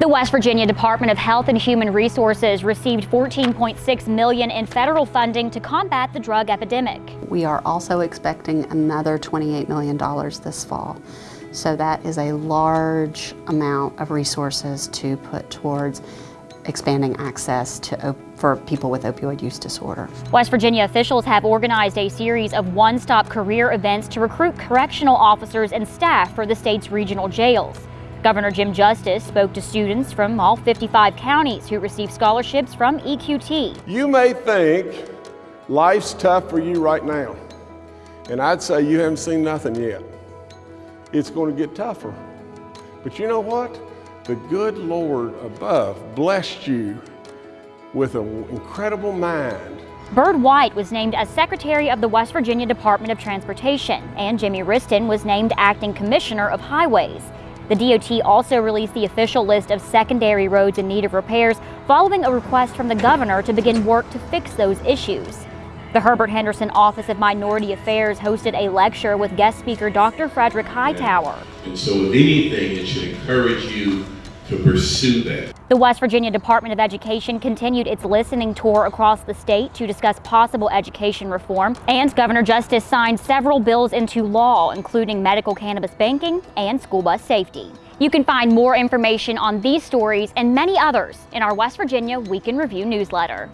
The West Virginia Department of Health and Human Resources received 14.6 million in federal funding to combat the drug epidemic. We are also expecting another $28 million this fall. So that is a large amount of resources to put towards expanding access to for people with opioid use disorder. West Virginia officials have organized a series of one-stop career events to recruit correctional officers and staff for the state's regional jails. Governor Jim Justice spoke to students from all 55 counties who received scholarships from EQT. You may think life's tough for you right now, and I'd say you haven't seen nothing yet. It's going to get tougher. But you know what? The good Lord above blessed you with an incredible mind. Byrd White was named as Secretary of the West Virginia Department of Transportation, and Jimmy Wriston was named Acting Commissioner of Highways. The DOT also released the official list of secondary roads in need of repairs following a request from the governor to begin work to fix those issues. The Herbert Henderson Office of Minority Affairs hosted a lecture with guest speaker Dr. Frederick Hightower. And so if anything, it should encourage you to pursue that. The West Virginia Department of Education continued its listening tour across the state to discuss possible education reform, and Governor Justice signed several bills into law, including medical cannabis banking and school bus safety. You can find more information on these stories and many others in our West Virginia Week in Review newsletter.